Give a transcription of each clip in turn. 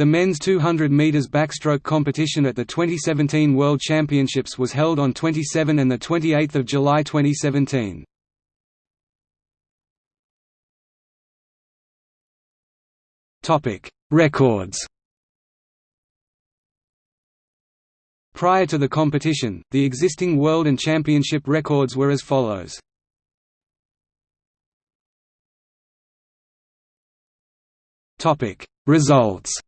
The men's 200 metres backstroke competition at the 2017 World Championships was held on 27 and the 28 July 2017. Topic: Records Prior to the competition, the existing world and championship records were as follows. Results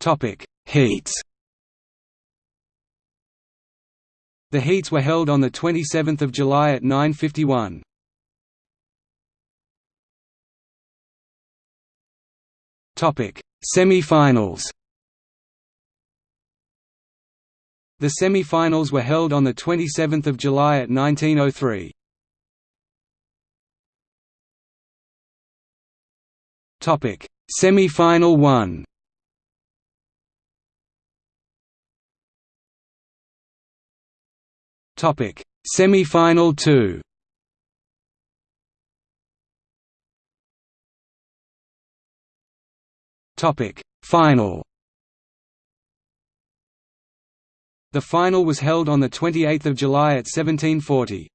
Topic: Heats. The heats were held on the 27th of July at 9:51. Topic: Semi-finals. The semi-finals were held on the 27th of July at 1903. Topic: Semi-final 1. Topic: Semi-final 2. Topic: Final. The final was held on the 28th of July at 1740.